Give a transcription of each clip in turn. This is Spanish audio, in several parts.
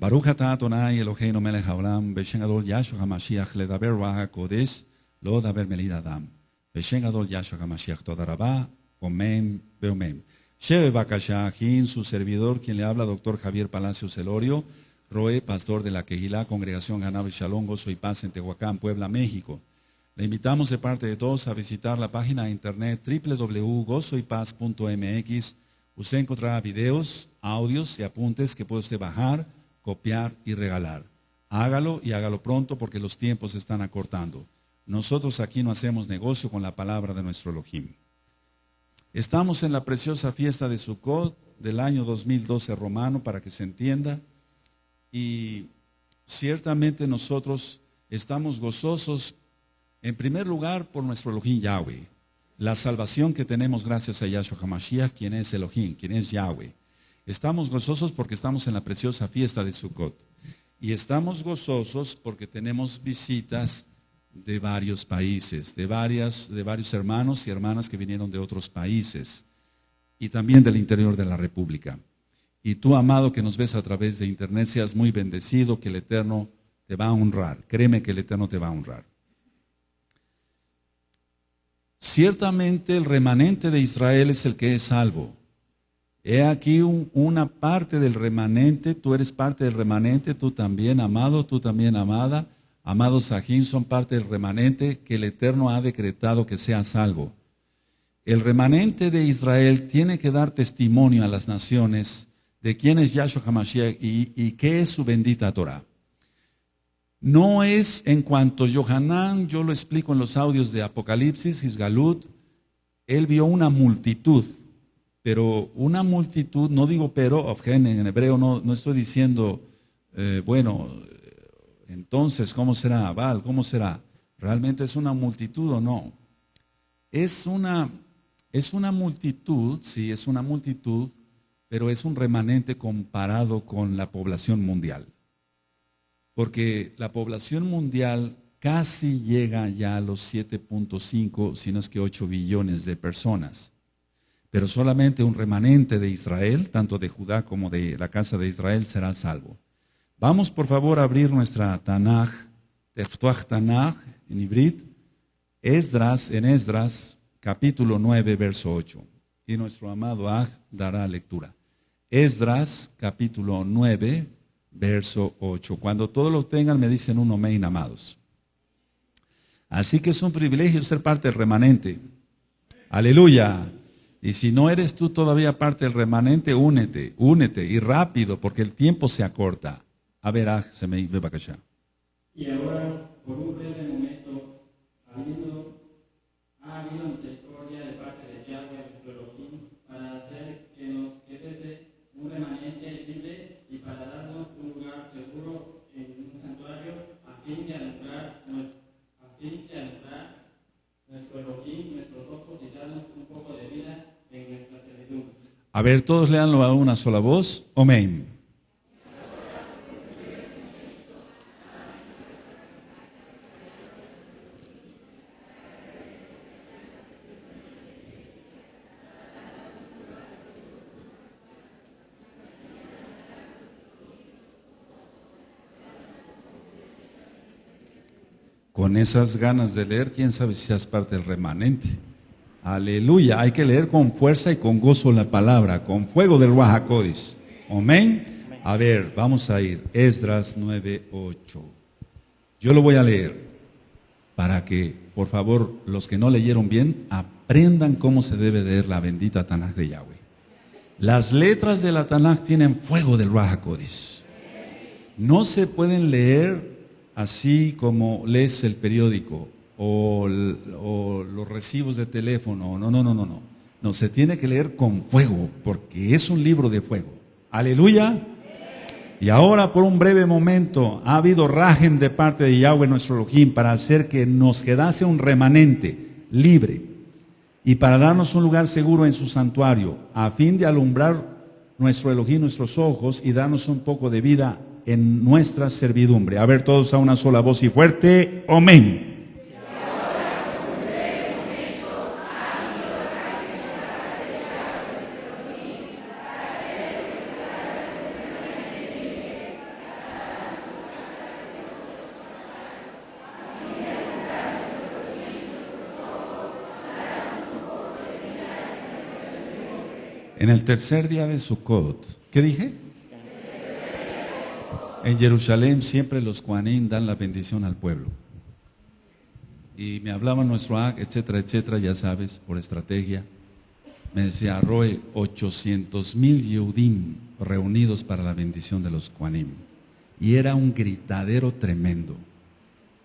Baruch atah Adonai Eloheinu melech haolam, Beshen gadol Yahshua HaMashiach, ledaber lo daber melid adam. Beshen gadol Yahshua HaMashiach, toda rabá, omen, beomen. Sheve Bakashahin, su servidor, quien le habla, doctor Javier Palacios Celorio, Roe, pastor de la Quejilá, Congregación Ganave Shalom, Gozo y Paz en Tehuacán, Puebla, México. Le invitamos de parte de todos a visitar la página de internet www.gozoypaz.mx. Usted encontrará videos, audios y apuntes que puede usted bajar, copiar y regalar. Hágalo y hágalo pronto porque los tiempos se están acortando. Nosotros aquí no hacemos negocio con la palabra de nuestro Elohim. Estamos en la preciosa fiesta de Sukkot del año 2012 romano, para que se entienda, y ciertamente nosotros estamos gozosos, en primer lugar, por nuestro Elohim Yahweh, la salvación que tenemos gracias a Yahshua HaMashiach, quien es Elohim, quien es Yahweh. Estamos gozosos porque estamos en la preciosa fiesta de Sukkot. Y estamos gozosos porque tenemos visitas de varios países, de, varias, de varios hermanos y hermanas que vinieron de otros países y también del interior de la República. Y tú, amado, que nos ves a través de internet, seas muy bendecido, que el Eterno te va a honrar. Créeme que el Eterno te va a honrar. Ciertamente el remanente de Israel es el que es salvo. He aquí una parte del remanente, tú eres parte del remanente, tú también, amado, tú también, amada amados Sajín, son parte del remanente que el Eterno ha decretado que sea salvo. El remanente de Israel tiene que dar testimonio a las naciones de quién es Yahshua HaMashiach y, qué es su bendita Torah. No es en cuanto Yohanan, yo lo explico en los audios de Apocalipsis, Gisgalut, él vio una multitud, pero una multitud, no digo pero, en hebreo no, no estoy diciendo, eh, bueno, entonces, ¿cómo será? Val, ¿cómo será? ¿Realmente es una multitud o no? Es una, es una multitud, sí, es una multitud, pero es un remanente comparado con la población mundial. Porque la población mundial casi llega ya a los 7.5, si no es que 8 billones de personas. Pero solamente un remanente de Israel, tanto de Judá como de la casa de Israel, será salvo. Vamos por favor a abrir nuestra Tanaj, Teftuach Tanaj en Ibrit, Esdras, en Esdras, capítulo 9, verso 8. Y nuestro amado Aj dará lectura. Esdras, capítulo 9, verso 8. Cuando todos lo tengan, me dicen un amén, amados. Así que es un privilegio ser parte del remanente. Aleluya. Y si no eres tú todavía parte del remanente, únete, únete y rápido, porque el tiempo se acorta. A ver, ah, se me para allá. Y ahora, por un breve momento, habiendo, ha habido misericordia de parte de Yahweh, para hacer que nos quede un remanente libre y para darnos un lugar seguro en un santuario a fin de alumbrar, a fin de alumbrar nuestro Elohim, nuestros ojos y darnos un poco de vida. A ver, todos leanlo a una sola voz. Amén. con esas ganas de leer, quién sabe si seas parte del remanente. Aleluya, hay que leer con fuerza y con gozo la palabra, con fuego del Wahakodis. Amén. A ver, vamos a ir. Esdras 9:8. Yo lo voy a leer para que, por favor, los que no leyeron bien, aprendan cómo se debe leer la bendita Tanaj de Yahweh. Las letras de la Tanaj tienen fuego del Wahakodis. No se pueden leer así como lees el periódico o, los recibos de teléfono. No, no, no, no, no. No, se tiene que leer con fuego, porque es un libro de fuego. Aleluya. Y ahora por un breve momento ha habido rajem de parte de Yahweh nuestro Elohim para hacer que nos quedase un remanente libre y para darnos un lugar seguro en su santuario, a fin de alumbrar nuestro Elohim, nuestros ojos y darnos un poco de vida en nuestra servidumbre. A ver todos a una sola voz y fuerte. Amén. En el tercer día de Sukkot, ¿qué dije? En Jerusalén siempre los Juanín dan la bendición al pueblo. Y me hablaba nuestro AC, etcétera, etcétera, ya sabes, por estrategia. Me decía, Roe, 800 mil Yehudim reunidos para la bendición de los Juanim. Y era un gritadero tremendo.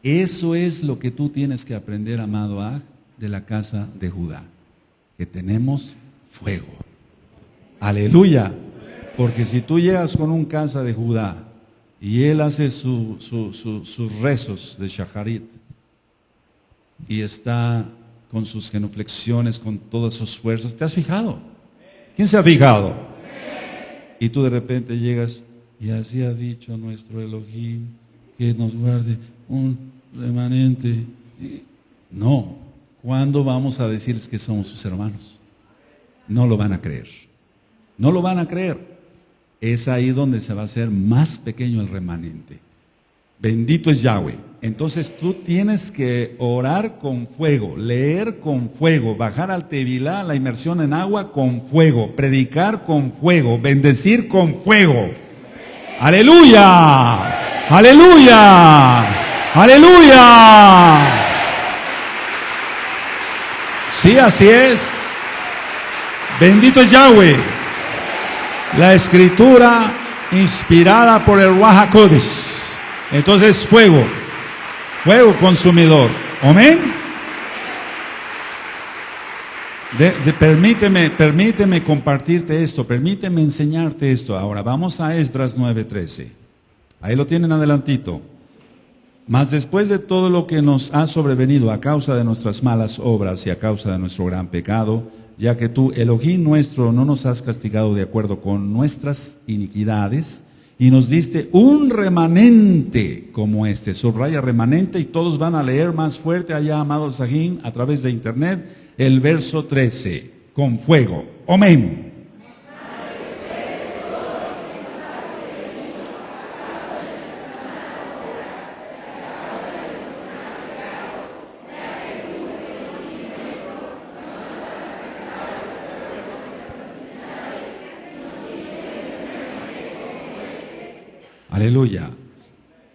Eso es lo que tú tienes que aprender, amado Ag, de la casa de Judá. Que tenemos fuego. Aleluya. Porque si tú llegas con un casa de Judá y él hace sus rezos de Shaharit y está con sus genuflexiones, con todas sus fuerzas, ¿te has fijado? ¿Quién se ha fijado? Y tú de repente llegas y así ha dicho nuestro Elohim que nos guarde un remanente. No, ¿cuándo vamos a decirles que somos sus hermanos? No lo van a creer. No lo van a creer es ahí donde se va a hacer más pequeño el remanente. Bendito es Yahweh. Entonces tú tienes que orar con fuego, leer con fuego, bajar al Tevilá, la inmersión en agua con fuego, predicar con fuego, bendecir con fuego. Aleluya, aleluya, aleluya. Sí, así es. Bendito es Yahweh. La escritura inspirada por el Wahakodis. Entonces fuego, fuego consumidor. Amén. permíteme, permíteme compartirte esto, permíteme enseñarte esto. Ahora vamos a Esdras 9:13. Ahí lo tienen adelantito. Mas después de todo lo que nos ha sobrevenido a causa de nuestras malas obras y a causa de nuestro gran pecado, ya que tú, Elohim nuestro, no nos has castigado de acuerdo con nuestras iniquidades, y nos diste un remanente como este. Subraya remanente y todos van a leer más fuerte allá, amado Sajín, a través de internet, el verso 13, con fuego. Amén. Aleluya.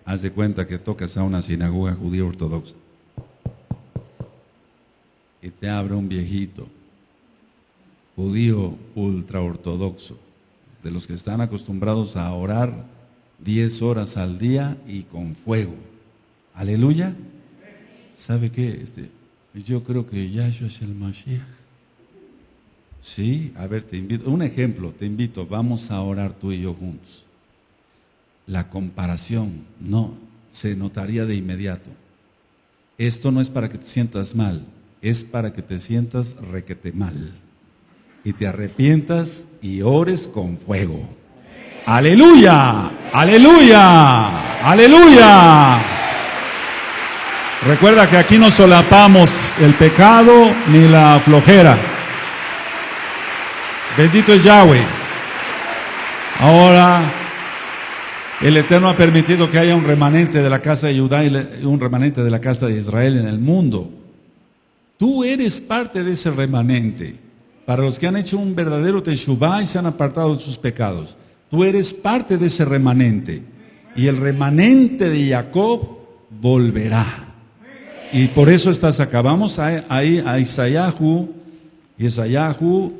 Haz de cuenta que tocas a una sinagoga judía ortodoxa. Y te abre un viejito, judío ultraortodoxo, de los que están acostumbrados a orar 10 horas al día y con fuego. Aleluya. ¿Sabe qué? Este, yo creo que Yahshua es el Mashiach. Sí, a ver, te invito, un ejemplo, te invito, vamos a orar tú y yo juntos la comparación, no, se notaría de inmediato. Esto no es para que te sientas mal, es para que te sientas requete mal. Y te arrepientas y ores con fuego. Aleluya, aleluya, aleluya. Recuerda que aquí no solapamos el pecado ni la flojera. Bendito es Yahweh. Ahora el Eterno ha permitido que haya un remanente de la casa de Judá y un remanente de la casa de Israel en el mundo. Tú eres parte de ese remanente. Para los que han hecho un verdadero teshuvah y se han apartado de sus pecados. Tú eres parte de ese remanente. Y el remanente de Jacob volverá. Y por eso estás acá. Vamos ahí a, a Isaías,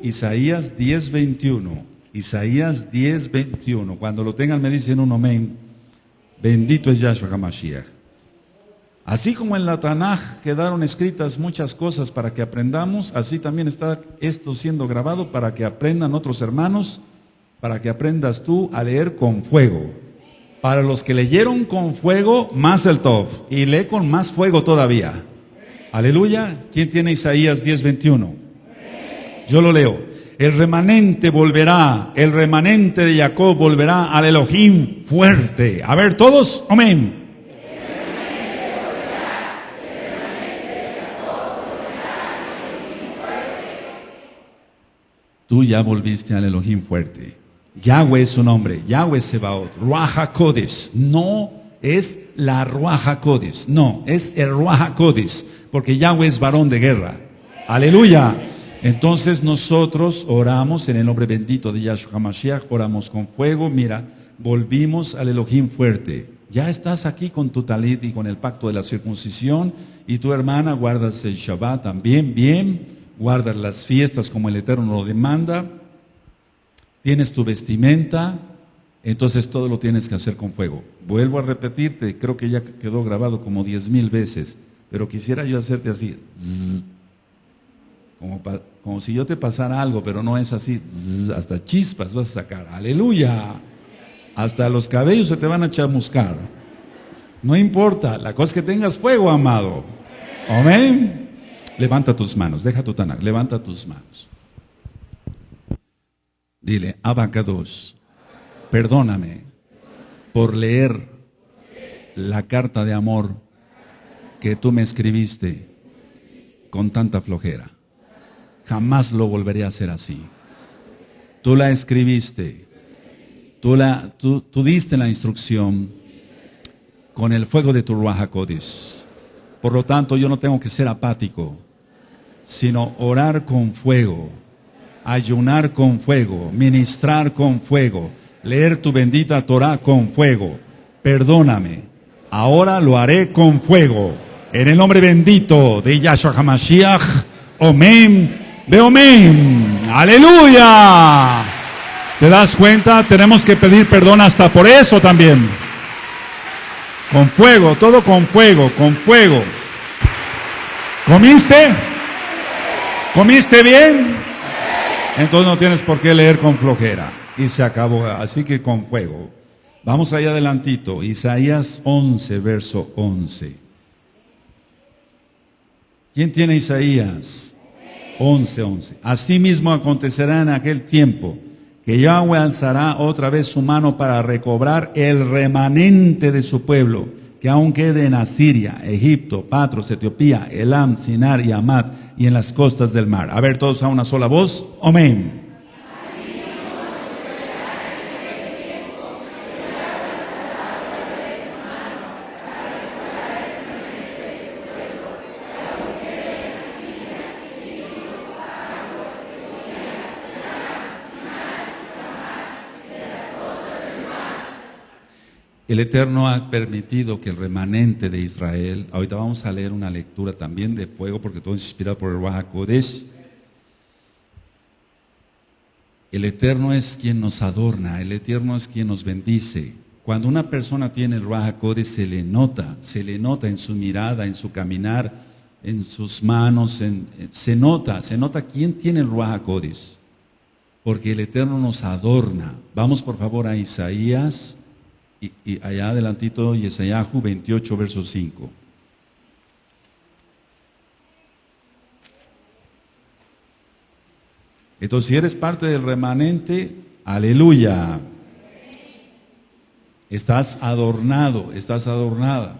Isaías 10, 21. Isaías 10, 21. Cuando lo tengan me dicen un amén. Bendito es Yahshua HaMashiach. Así como en la Tanaj quedaron escritas muchas cosas para que aprendamos, así también está esto siendo grabado para que aprendan otros hermanos, para que aprendas tú a leer con fuego. Para los que leyeron con fuego, más el top. Y lee con más fuego todavía. Aleluya. ¿Quién tiene Isaías 10, 21? Yo lo leo. El remanente volverá, el remanente de Jacob volverá al Elohim fuerte. A ver todos, amén. Tú ya volviste al Elohim fuerte. Yahweh es su nombre, Yahweh Sebaot, Ruaja Kodes. No es la Ruaja Kodes, no, es el Ruaja Kodes, porque Yahweh es varón de guerra. Aleluya. Entonces nosotros oramos en el nombre bendito de Yahshua HaMashiach, oramos con fuego, mira, volvimos al Elohim fuerte. Ya estás aquí con tu talit y con el pacto de la circuncisión y tu hermana guardas el Shabbat también, bien, guardas las fiestas como el Eterno lo demanda, tienes tu vestimenta, entonces todo lo tienes que hacer con fuego. Vuelvo a repetirte, creo que ya quedó grabado como diez mil veces, pero quisiera yo hacerte así, como, si yo te pasara algo, pero no es así, hasta chispas vas a sacar, aleluya, hasta los cabellos se te van a chamuscar. No importa, la cosa es que tengas fuego, amado. Amén. Levanta tus manos, deja tu tanak, levanta tus manos. Dile, Abacados perdóname por leer la carta de amor que tú me escribiste con tanta flojera. Jamás lo volveré a hacer así. Tú la escribiste, tú, la, tú, diste la instrucción con el fuego de tu Ruaja Por lo tanto, yo no tengo que ser apático, sino orar con fuego, ayunar con fuego, ministrar con fuego leer tu bendita Torah con fuego. Perdóname, ahora lo haré con fuego. En el nombre bendito de Yahshua HaMashiach, Omen, Beomen, aleluya. ¿Te das cuenta? Tenemos que pedir perdón hasta por eso también. Con fuego, todo con fuego, con fuego. ¿Comiste? ¿Comiste bien? Entonces no tienes por qué leer con flojera y se acabó. Así que con fuego. Vamos allá adelantito. Isaías 11, verso 11. ¿Quién tiene Isaías? 11, 11. Asimismo acontecerá en aquel tiempo que Yahweh alzará otra vez su mano para recobrar el remanente de su pueblo, que aún quede en Asiria, Egipto, Patros, Etiopía, Elam, Sinar y Amad, y en las costas del mar. A ver todos a una sola voz. Amén. El Eterno ha permitido que el remanente de Israel, ahorita vamos a leer una lectura también de fuego, porque todo es inspirado por el Ruach El Eterno es quien nos adorna, el Eterno es quien nos bendice. Cuando una persona tiene el Ruach se le nota, se le nota en su mirada, en su caminar, en sus manos, se nota, se nota quién tiene el Ruach Porque el Eterno nos adorna. Vamos por favor a Isaías y, allá adelantito Yesayahu 28, verso 5. Entonces, si eres parte del remanente, aleluya. Estás adornado, estás adornada.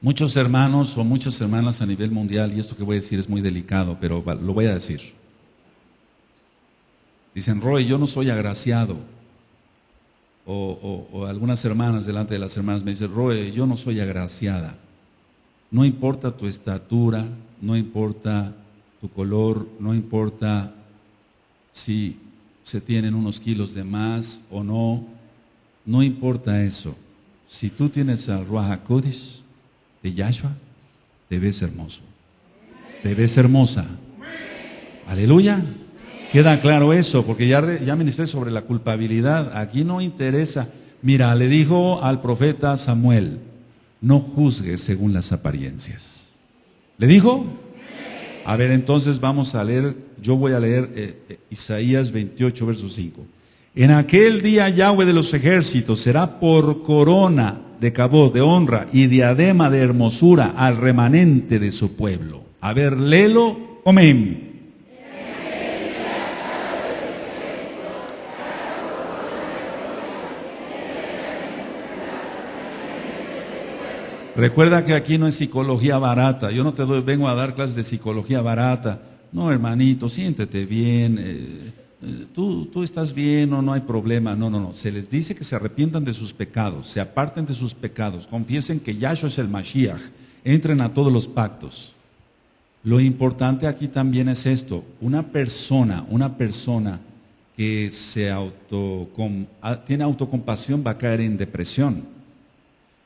Muchos hermanos o muchas hermanas a nivel mundial, y esto que voy a decir es muy delicado, pero lo voy a decir. Dicen, Roy, yo no soy agraciado o, algunas hermanas delante de las hermanas me dicen, Roe, yo no soy agraciada. No importa tu estatura, no importa tu color, no importa si se tienen unos kilos de más o no, no importa eso. Si tú tienes al Ruach de Yahshua, te ves hermoso. Te ves hermosa. Aleluya. Queda claro eso, porque ya, ya ministré sobre la culpabilidad. Aquí no interesa. Mira, le dijo al profeta Samuel, no juzgues según las apariencias. ¿Le dijo? A ver, entonces vamos a leer, yo voy a leer eh, eh, Isaías 28, verso 5. En aquel día Yahweh de los ejércitos será por corona de cabo, de honra y diadema de hermosura al remanente de su pueblo. A ver, léelo, amén. Recuerda que aquí no es psicología barata. Yo no te doy, vengo a dar clases de psicología barata. No, hermanito, siéntete bien. Eh, eh, tú, tú estás bien o no hay problema. No, no, no. Se les dice que se arrepientan de sus pecados, se aparten de sus pecados, confiesen que Yahshua es el Mashiach, entren a todos los pactos. Lo importante aquí también es esto, una persona, una persona que se auto, tiene autocompasión va a caer en depresión.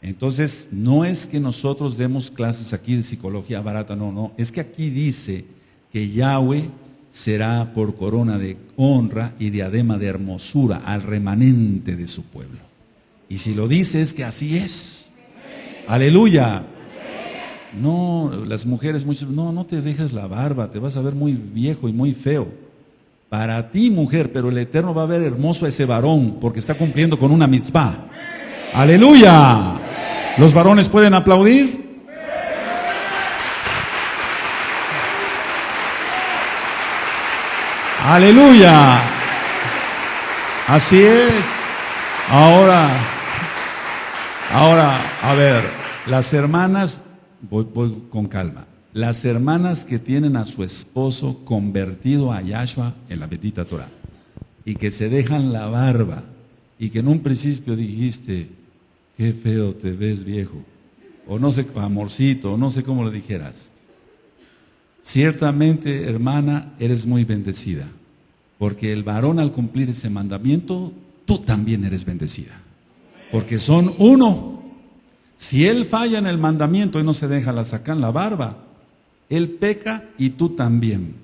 Entonces, no es que nosotros demos clases aquí de psicología barata, no, no, es que aquí dice que Yahweh será por corona de honra y diadema de hermosura al remanente de su pueblo. Y si lo dice es que así es. Aleluya. No, las mujeres muchas, no, no te dejes la barba, te vas a ver muy viejo y muy feo. Para ti, mujer, pero el Eterno va a ver hermoso a ese varón porque está cumpliendo con una mitzvah. Aleluya. ¿Los varones pueden aplaudir? Aleluya. Así es. Ahora, ahora, a ver, las hermanas voy, con calma. Las hermanas que tienen a su esposo convertido a Yahshua en la bendita Torah y que se dejan la barba y que en un principio dijiste, qué feo te ves viejo, o no sé, amorcito, o no sé cómo le dijeras. Ciertamente, hermana, eres muy bendecida, porque el varón al cumplir ese mandamiento, tú también eres bendecida, porque son uno. Si él falla en el mandamiento y no se deja la sacar la barba, él peca y tú también.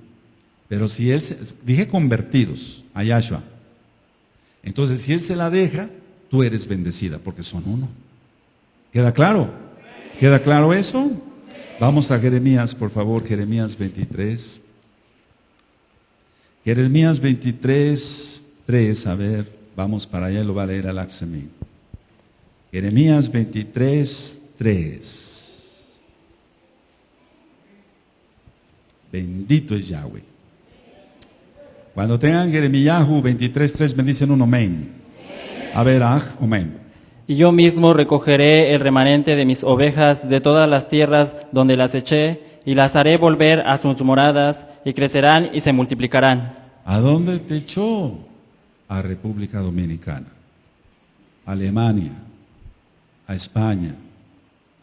Pero si él, se, dije convertidos a Yahshua, entonces si él se la deja, tú eres bendecida porque son uno. ¿Queda claro? ¿Queda claro eso? Vamos a Jeremías, por favor, Jeremías 23. Jeremías 23, 3, a ver, vamos para allá, lo va a leer al Axemí. Jeremías 23, 3. Bendito es Yahweh. Cuando tengan Jeremías 23, 3, bendicen un amén. A amén. Y yo mismo recogeré el remanente de mis ovejas de todas las tierras donde las eché, y las haré volver a sus moradas, y crecerán y se multiplicarán. ¿A dónde te echó? A República Dominicana, Alemania, a España,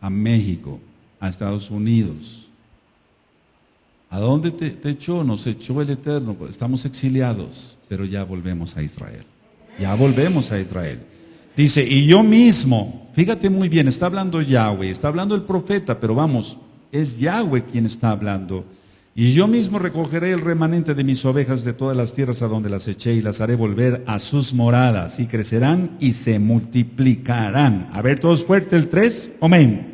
a México, a Estados Unidos. ¿A dónde te, echó? Nos echó el Eterno. Estamos exiliados, pero ya volvemos a Israel. Ya volvemos a Israel. Dice, y yo mismo, fíjate muy bien, está hablando Yahweh, está hablando el profeta, pero vamos, es Yahweh quien está hablando. Y yo mismo recogeré el remanente de mis ovejas de todas las tierras a donde las eché y las haré volver a sus moradas y crecerán y se multiplicarán. A ver, todos fuerte el 3, amén.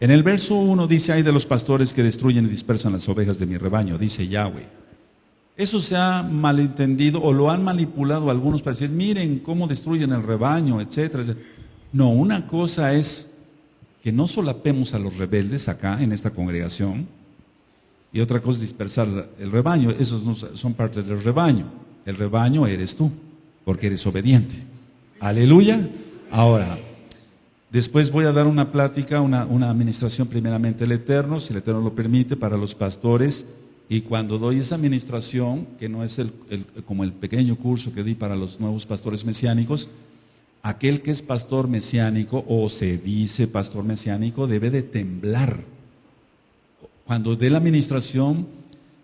En el verso 1 dice, hay de los pastores que destruyen y dispersan las ovejas de mi rebaño, dice Yahweh. Eso se ha malentendido o lo han manipulado algunos para decir, miren cómo destruyen el rebaño, etcétera. No, una cosa es que no solapemos a los rebeldes acá en esta congregación y otra cosa es dispersar el rebaño. Esos no son parte del rebaño. El rebaño eres tú, porque eres obediente. Aleluya. Ahora, después voy a dar una plática, una, una administración primeramente el Eterno, si el Eterno lo permite, para los pastores y cuando doy esa administración, que no es el, como el pequeño curso que di para los nuevos pastores mesiánicos, aquel que es pastor mesiánico o se dice pastor mesiánico debe de temblar. Cuando dé la administración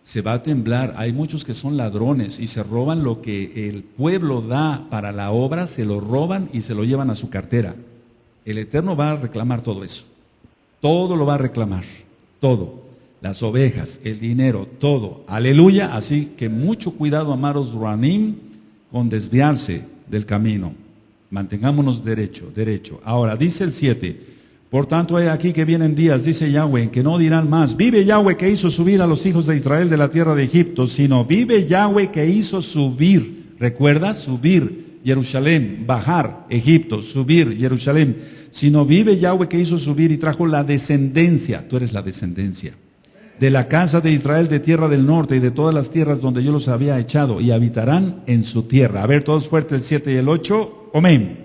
se va a temblar. Hay muchos que son ladrones y se roban lo que el pueblo da para la obra, se lo roban y se lo llevan a su cartera. El Eterno va a reclamar todo eso. Todo lo va a reclamar. Todo las ovejas, el dinero, todo. Aleluya. Así que mucho cuidado, amados Ranim, con desviarse del camino. Mantengámonos derecho, derecho. Ahora, dice el 7. Por tanto, hay aquí que vienen días, dice Yahweh, que no dirán más, vive Yahweh que hizo subir a los hijos de Israel de la tierra de Egipto, sino vive Yahweh que hizo subir, recuerda, subir Jerusalén, bajar Egipto, subir Jerusalén, sino vive Yahweh que hizo subir y trajo la descendencia, tú eres la descendencia de la casa de Israel de tierra del norte y de todas las tierras donde yo los había echado y habitarán en su tierra. A ver, todos fuertes el 7 y el 8. Amén.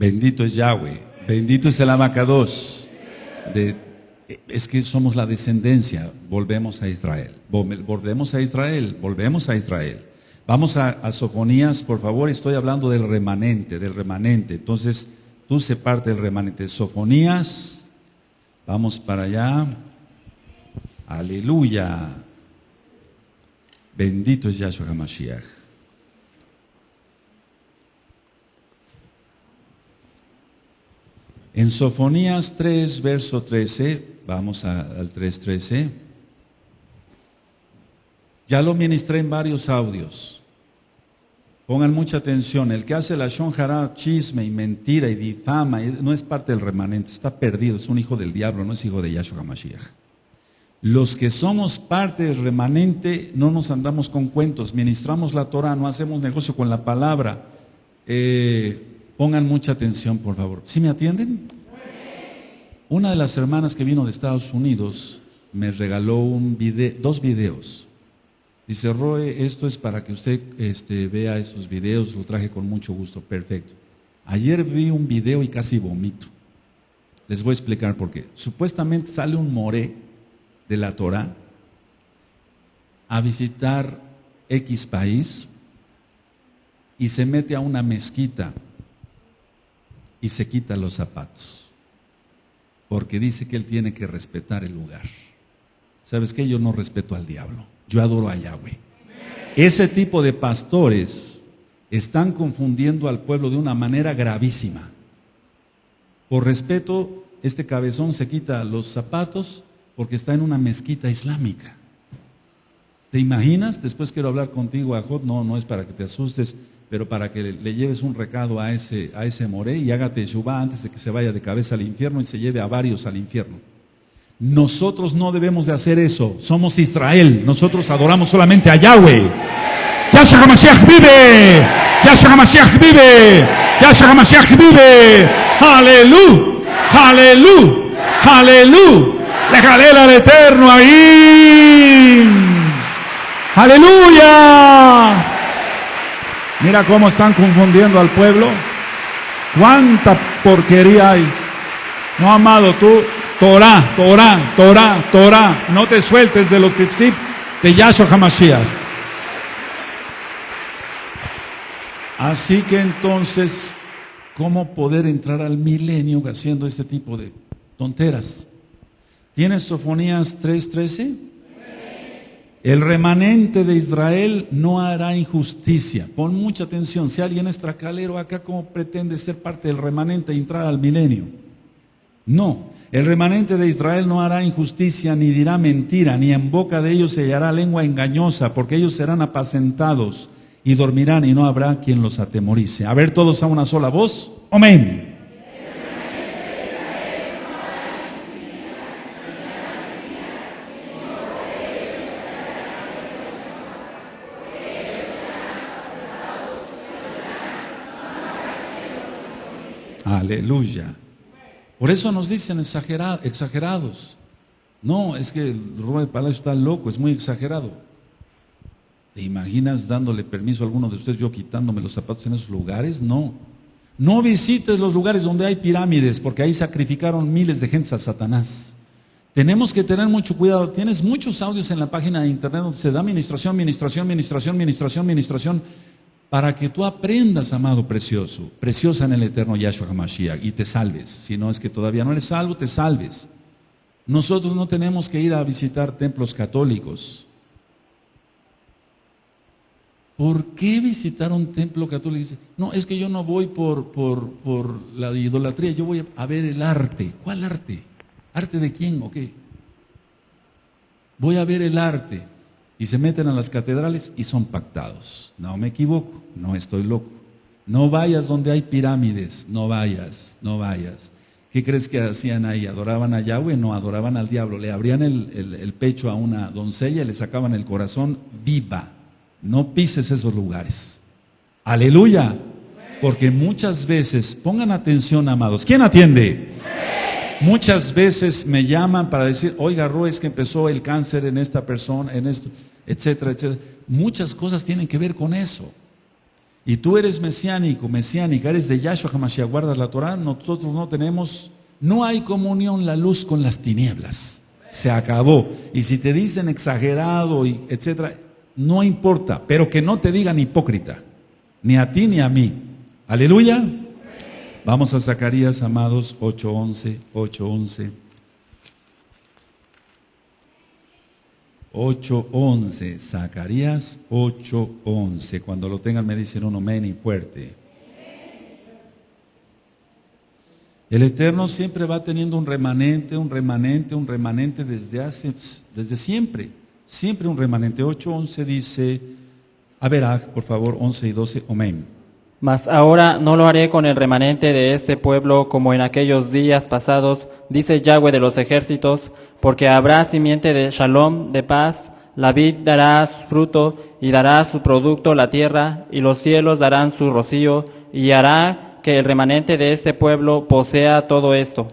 Bendito es Yahweh. Bendito es el Abacados. De, es que somos la descendencia. Volvemos a Israel. Volvemos a Israel. Volvemos a Israel. Vamos a, a Sofonías, por favor. Estoy hablando del remanente, del remanente. Entonces, tú se parte del remanente. Sofonías. Vamos para allá. Aleluya. Bendito es Yahshua HaMashiach. En Sofonías 3, verso 13, vamos al 3.13, ya lo ministré en varios audios. Pongan mucha atención, el que hace la shonjara, chisme y mentira y difama, no es parte del remanente, está perdido, es un hijo del diablo, no es hijo de Yahshua HaMashiach. Los que somos parte del remanente no nos andamos con cuentos, ministramos la Torah, no hacemos negocio con la palabra. Eh, Pongan mucha atención, por favor. ¿Sí me atienden? Una de las hermanas que vino de Estados Unidos me regaló dos videos. Dice, Roe, esto es para que usted este, vea esos videos, lo traje con mucho gusto, perfecto. Ayer vi un video y casi vomito. Les voy a explicar por qué. Supuestamente sale un moré de la Torah a visitar X país y se mete a una mezquita y se quita los zapatos, porque dice que él tiene que respetar el lugar. ¿Sabes qué? Yo no respeto al diablo, yo adoro a Yahweh. Ese tipo de pastores están confundiendo al pueblo de una manera gravísima. Por respeto, este cabezón se quita los zapatos porque está en una mezquita islámica. ¿Te imaginas? Después quiero hablar contigo, Ajot. No, no es para que te asustes pero para que le lleves un recado a ese, a ese moré y hágate Yubá antes de que se vaya de cabeza al infierno y se lleve a varios al infierno. Nosotros no debemos de hacer eso. Somos Israel. Nosotros adoramos solamente a Yahweh. Yahshua HaMashiach vive. Yahshua HaMashiach vive. Yahshua HaMashiach vive. Aleluya. Aleluya. Aleluya. Déjale al eterno ahí. Aleluya. Mira cómo están confundiendo al pueblo. ¿Cuánta porquería hay? No, amado, tú, Torah, Torah, Torah, Torah. No te sueltes de los zip de Yahshua HaMashiach. Así que entonces, ¿cómo poder entrar al milenio haciendo este tipo de tonteras? ¿Tienes Sofonías 3.13? El remanente de Israel no hará injusticia. Pon mucha atención. Si alguien es tracalero acá, ¿cómo pretende ser parte del remanente e entrar al milenio? No. El remanente de Israel no hará injusticia, ni dirá mentira, ni en boca de ellos se hallará lengua engañosa, porque ellos serán apacentados y dormirán y no habrá quien los atemorice. A ver todos a una sola voz. Amén. Aleluya. Por eso nos dicen exagerados. No, es que el Rubén Palacio está loco, es muy exagerado. ¿Te imaginas dándole permiso a alguno de ustedes, yo quitándome los zapatos en esos lugares? No. No visites los lugares donde hay pirámides, porque ahí sacrificaron miles de gente a Satanás. Tenemos que tener mucho cuidado. Tienes muchos audios en la página de internet donde se da administración, administración, administración, administración, administración para que tú aprendas, amado precioso, preciosa en el eterno Yahshua HaMashiach, y te salves. Si no es que todavía no eres salvo, te salves. Nosotros no tenemos que ir a visitar templos católicos. ¿Por qué visitar un templo católico? No, es que yo no voy por, por, por la idolatría, yo voy a ver el arte. ¿Cuál arte? ¿Arte de quién o qué? Voy a ver el arte y se meten a las catedrales y son pactados. No me equivoco, no estoy loco. No vayas donde hay pirámides, no vayas, no vayas. ¿Qué crees que hacían ahí? ¿Adoraban a Yahweh? No, adoraban al diablo. Le abrían el, pecho a una doncella y le sacaban el corazón viva. No pises esos lugares. Aleluya. Porque muchas veces, pongan atención, amados. ¿Quién atiende? Muchas veces me llaman para decir, oiga, Ro, es que empezó el cáncer en esta persona, en esto etcétera, etcétera. Muchas cosas tienen que ver con eso. y tú eres mesiánico, mesiánica, eres de Yahshua HaMashiach, guardas la Torah, nosotros no tenemos, no hay comunión la luz con las tinieblas. Se acabó. Y si te dicen exagerado y etcétera, no importa, pero que no te digan hipócrita, ni a ti ni a mí. Aleluya. Vamos a Zacarías, amados, 8:11, 8:11. 8.11, Zacarías 8.11. Cuando lo tengan me dicen un amén y fuerte. El Eterno siempre va teniendo un remanente, un remanente, un remanente desde hace, desde siempre. Siempre un remanente. 8.11 dice, a ver, por favor, 11 y 12, amén. Mas ahora no lo haré con el remanente de este pueblo como en aquellos días pasados, dice Yahweh de los ejércitos, porque habrá simiente de shalom, de paz, la vid dará fruto y dará su producto la tierra, y los cielos darán su rocío, y hará que el remanente de este pueblo posea todo esto.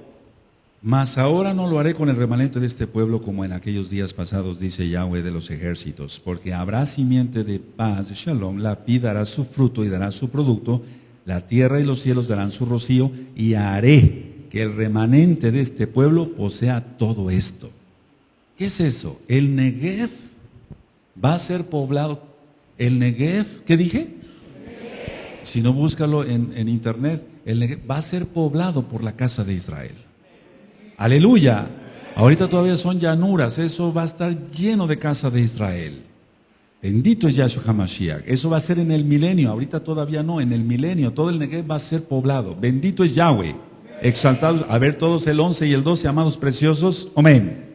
Mas ahora no lo haré con el remanente de este pueblo como en aquellos días pasados, dice Yahweh de los ejércitos, porque habrá simiente de paz, shalom, la vid dará su fruto y dará su producto, la tierra y los cielos darán su rocío, y haré que el remanente de este pueblo posea todo esto. ¿Qué es eso? El Negev va a ser poblado. El Negev, ¿qué dije? Si no, búscalo en, en internet. El Negev va a ser poblado por la casa de Israel. Aleluya. Ahorita todavía son llanuras. Eso va a estar lleno de casa de Israel. Bendito es Yahshua HaMashiach. Eso va a ser en el milenio. Ahorita todavía no. En el milenio todo el Negev va a ser poblado. Bendito es Yahweh exaltados. A ver todos el 11 y el 12, amados preciosos. Amén.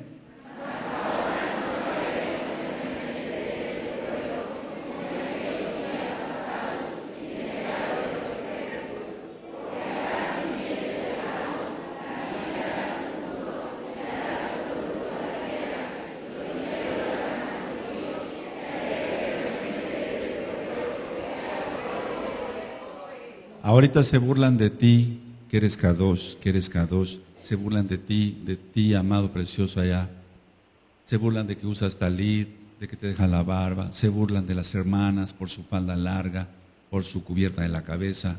Ahorita se burlan de ti que eres Kadosh, que eres Kadosh, se burlan de ti, de ti, amado precioso allá. Se burlan de que usas talit, de que te dejan la barba, se burlan de las hermanas por su falda larga, por su cubierta de la cabeza.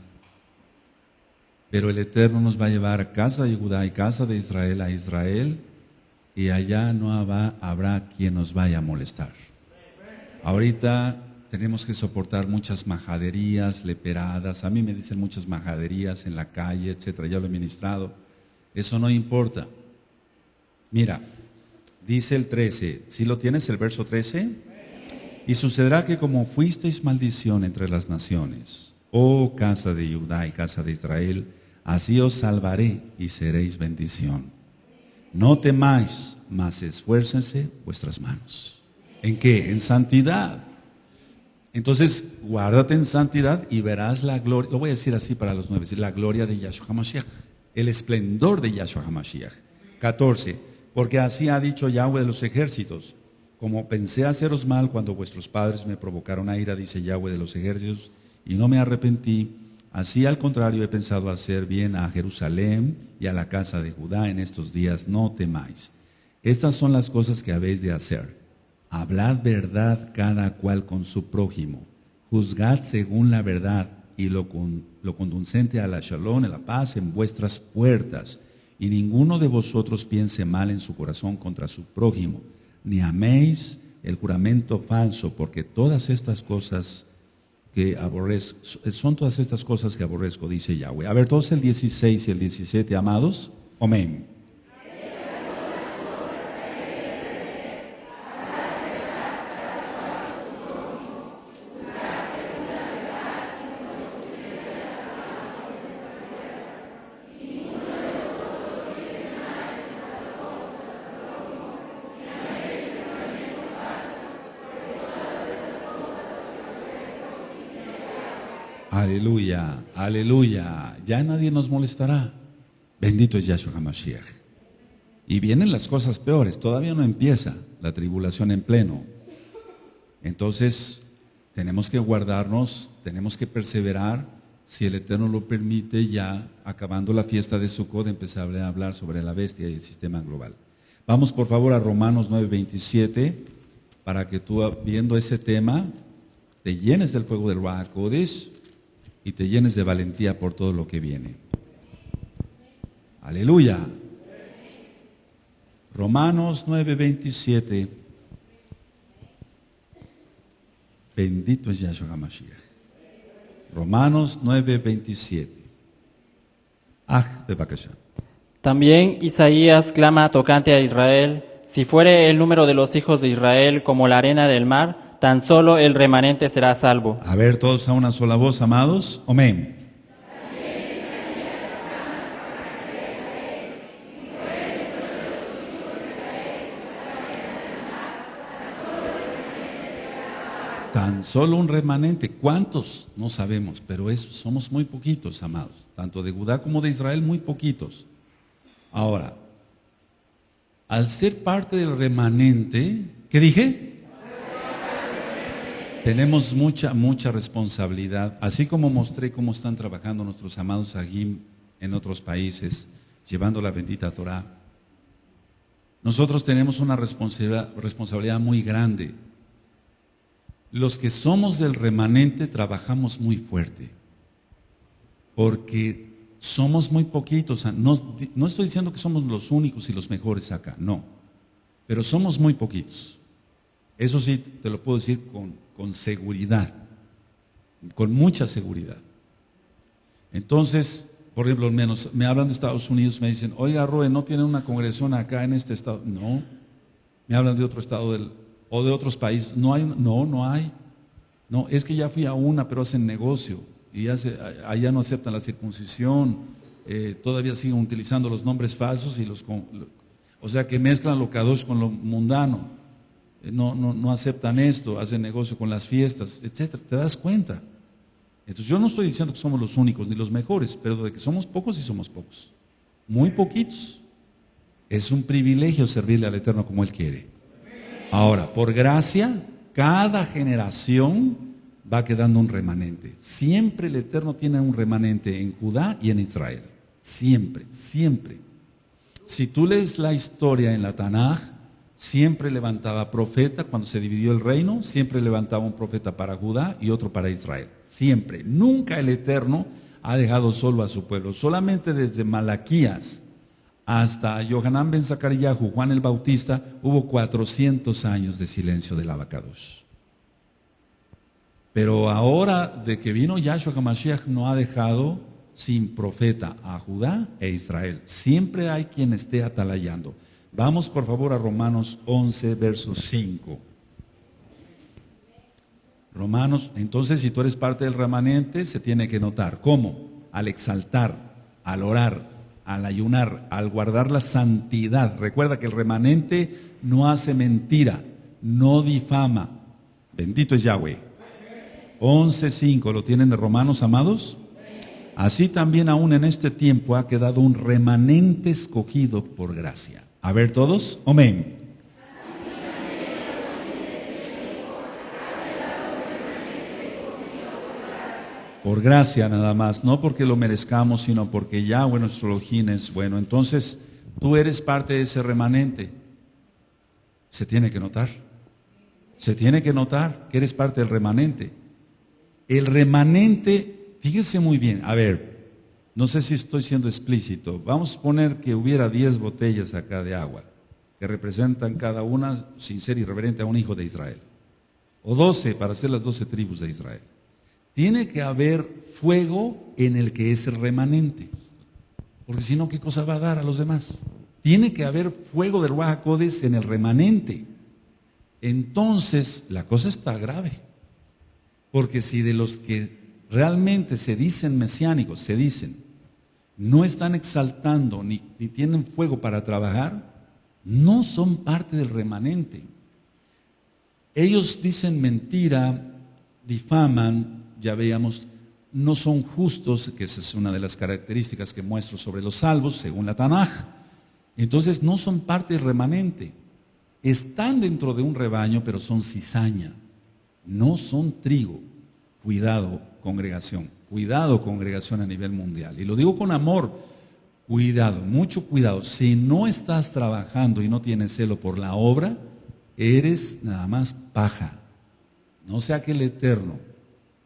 Pero el Eterno nos va a llevar a casa de Judá y casa de Israel a Israel y allá no habrá, habrá quien nos vaya a molestar. Ahorita tenemos que soportar muchas majaderías, leperadas. A mí me dicen muchas majaderías en la calle, etcétera. Ya lo he ministrado. Eso no importa. Mira, dice el 13. ¿Sí lo tienes el verso 13? Y sucederá que como fuisteis maldición entre las naciones, oh casa de Judá y casa de Israel, así os salvaré y seréis bendición. No temáis, mas esfuércense vuestras manos. ¿En qué? En santidad entonces, guárdate en santidad y verás la gloria, lo voy a decir así para los nueve, la gloria de Yahshua HaMashiach, el esplendor de Yahshua HaMashiach. 14. Porque así ha dicho Yahweh de los ejércitos, como pensé haceros mal cuando vuestros padres me provocaron a ira, dice Yahweh de los ejércitos, y no me arrepentí, así al contrario he pensado hacer bien a Jerusalén y a la casa de Judá en estos días, no temáis. Estas son las cosas que habéis de hacer Hablad verdad cada cual con su prójimo. Juzgad según la verdad y lo, lo conducente a la shalom, a la paz en vuestras puertas. Y ninguno de vosotros piense mal en su corazón contra su prójimo, ni améis el juramento falso, porque todas estas cosas que aborrezco, son todas estas cosas que aborrezco, dice Yahweh. A ver, todos el 16 y el 17, amados. Amén. Aleluya, aleluya. Ya nadie nos molestará. Bendito es Yahshua HaMashiach. Y vienen las cosas peores. Todavía no empieza la tribulación en pleno. Entonces, tenemos que guardarnos, tenemos que perseverar. Si el Eterno lo permite, ya acabando la fiesta de Sukkot, empezar a hablar sobre la bestia y el sistema global. Vamos por favor a Romanos 9:27 para que tú, viendo ese tema, te llenes del fuego del Ruach y te llenes de valentía por todo lo que viene. Aleluya. Romanos 9:27. Bendito es Yahshua HaMashiach. Romanos 9:27. Ah, de. También Isaías clama tocante a Israel, si fuere el número de los hijos de Israel como la arena del mar, tan solo el remanente será salvo. A ver, todos a una sola voz, amados. Amén. Tan solo un remanente. ¿Cuántos? No sabemos, pero somos muy poquitos, amados. Tanto de Judá como de Israel, muy poquitos. Ahora, al ser parte del remanente, ¿qué dije? Tenemos mucha, mucha responsabilidad. Así como mostré cómo están trabajando nuestros amados Agim en otros países, llevando la bendita Torah. Nosotros tenemos una responsabilidad, responsabilidad muy grande los que somos del remanente trabajamos muy fuerte, porque somos muy poquitos. No, estoy diciendo que somos los únicos y los mejores acá, no, pero somos muy poquitos. Eso sí, te lo puedo decir con, con seguridad, con mucha seguridad. Entonces, por ejemplo, menos, me hablan de Estados Unidos, me dicen, oiga, Roe, ¿no tiene una congregación acá en este estado? No, me hablan de otro estado del, o de otros países. No hay, no, no hay. No, es que ya fui a una, pero hacen negocio y allá no aceptan la circuncisión. Eh, todavía siguen utilizando los nombres falsos y los, o sea que mezclan lo kadosh con lo mundano. No, no, no aceptan esto, hacen negocio con las fiestas, etcétera. ¿Te das cuenta? Entonces yo no estoy diciendo que somos los únicos ni los mejores, pero de que somos pocos y somos pocos. Muy poquitos. Es un privilegio servirle al Eterno como Él quiere. Ahora, por gracia, cada generación va quedando un remanente. Siempre el Eterno tiene un remanente en Judá y en Israel. Siempre, siempre. Si tú lees la historia en la Tanaj, siempre levantaba profeta cuando se dividió el reino, siempre levantaba un profeta para Judá y otro para Israel. Siempre. Nunca el Eterno ha dejado solo a su pueblo. Solamente desde Malaquías hasta Yohanan ben Zakariyahu, Juan el Bautista, hubo 400 años de silencio del abacados. Pero ahora de que vino Yahshua HaMashiach no ha dejado sin profeta a Judá e Israel. Siempre hay quien esté atalayando. Vamos por favor a Romanos 11, verso 5. Romanos, entonces si tú eres parte del remanente, se tiene que notar. ¿Cómo? Al exaltar, al orar, al ayunar, al guardar la santidad. Recuerda que el remanente no hace mentira, no difama. Bendito es Yahweh. 11.5, ¿lo tienen de Romanos, amados? Así también aún en este tiempo ha quedado un remanente escogido por gracia. A ver todos, amén. por gracia nada más, no porque lo merezcamos, sino porque Yahweh nuestro Elohim es bueno. Entonces, tú eres parte de ese remanente. Se tiene que notar. Se tiene que notar que eres parte del remanente. El remanente, fíjese muy bien, a ver, no sé si estoy siendo explícito. Vamos a poner que hubiera 10 botellas acá de agua, que representan cada una, sin ser irreverente, a un hijo de Israel. O 12 para ser las 12 tribus de Israel. Tiene que haber fuego en el que es remanente. Porque si no, ¿qué cosa va a dar a los demás? Tiene que haber fuego del Ruajacodes en el remanente. Entonces, la cosa está grave. Porque si de los que realmente se dicen mesiánicos, se dicen, no están exaltando ni, tienen fuego para trabajar, no son parte del remanente. Ellos dicen mentira, difaman, ya veíamos, no son justos, que esa es una de las características que muestro sobre los salvos, según la Tanaj. Entonces no son parte del remanente. Están dentro de un rebaño, pero son cizaña. No son trigo. Cuidado, congregación. Cuidado, congregación a nivel mundial. Y lo digo con amor. Cuidado, mucho cuidado. Si no estás trabajando y no tienes celo por la obra, eres nada más paja. No sea que el Eterno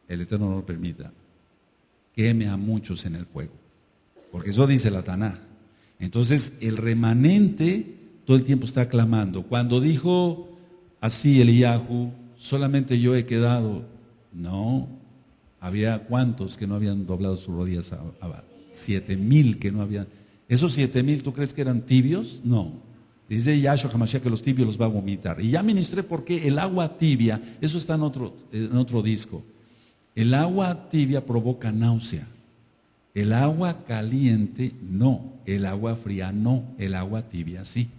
el Eterno no lo permita, queme a muchos en el fuego. Porque eso dice la Tanaj. Entonces, el remanente todo el tiempo está clamando. Cuando dijo así Eliyahu, solamente yo he quedado. No, había cuantos que no habían doblado sus rodillas a, siete mil que no habían. ¿Esos siete mil tú crees que eran tibios? No. Dice Yahshua Hamashiach que los tibios los va a vomitar. Y ya ministré porque el agua tibia, eso está en otro, en otro disco. El agua tibia provoca náusea. El agua caliente no. El agua fría no. El agua tibia sí.